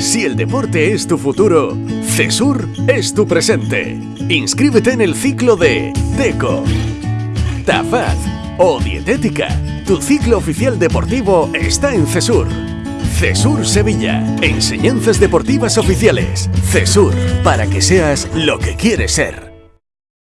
Si el deporte es tu futuro, CESUR es tu presente. Inscríbete en el ciclo de TECO, TAFAD o Dietética. Tu ciclo oficial deportivo está en CESUR. CESUR Sevilla. Enseñanzas deportivas oficiales. CESUR, para que seas lo que quieres ser.